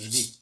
easy